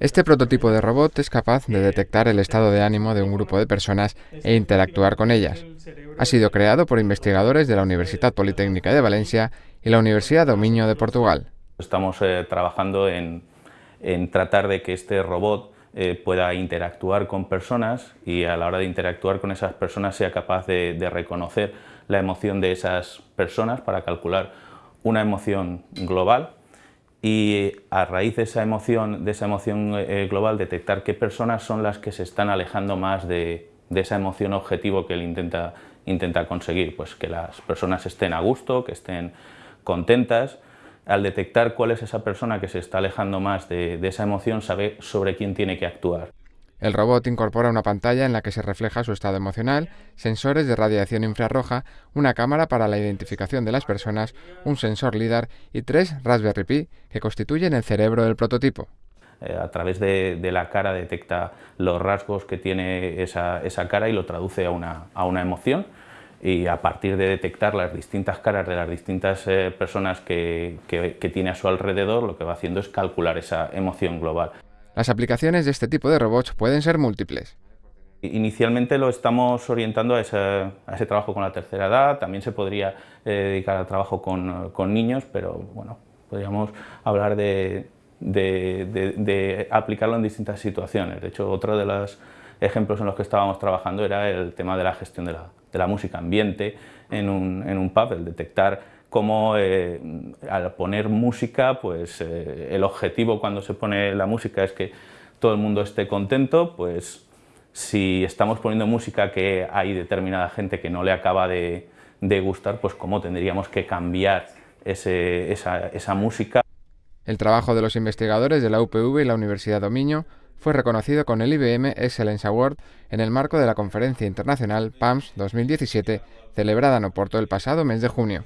Este prototipo de robot es capaz de detectar el estado de ánimo de un grupo de personas e interactuar con ellas. Ha sido creado por investigadores de la Universidad Politécnica de Valencia y la Universidad Dominio de Portugal. Estamos eh, trabajando en, tratar de que este robot eh, pueda interactuar con personas y a la hora de interactuar con esas personas sea capaz de reconocer la emoción de esas personas para calcular una emoción global y a raíz de esa emoción, de esa emoción eh, global detectar qué personas son las que se están alejando más de, esa emoción objetivo que él intenta, intenta conseguir, pues que las personas estén a gusto, que estén contentas. Al detectar cuál es esa persona que se está alejando más de esa emoción, sabe sobre quién tiene que actuar. El robot incorpora una pantalla en la que se refleja su estado emocional, sensores de radiación infrarroja, una cámara para la identificación de las personas, un sensor LIDAR y tres Raspberry Pi que constituyen el cerebro del prototipo. Eh, a través de, la cara detecta los rasgos que tiene esa, cara y lo traduce a una, emoción y a partir de detectar las distintas caras de las distintas eh, personas que tiene a su alrededor, lo que va haciendo es calcular esa emoción global. Las aplicaciones de este tipo de robots pueden ser múltiples. Inicialmente lo estamos orientando a ese, trabajo con la tercera edad, también se podría eh, dedicar al trabajo con, niños, pero bueno, podríamos hablar de, aplicarlo en distintas situaciones. De hecho, otro de los ejemplos en los que estábamos trabajando era el tema de la gestión de la, música ambiente en un, en un pub, el detectar cómo eh, al poner música, pues eh, el objetivo cuando se pone la música es que todo el mundo esté contento, pues si estamos poniendo música que hay determinada gente que no le acaba de, gustar, pues cómo tendríamos que cambiar esa, esa música. El trabajo de los investigadores de la UPV y la Universidad Dominio fue reconocido con el IBM Excellence Award en el marco de la conferencia internacional PAMS 2017, celebrada en Oporto el pasado mes de junio.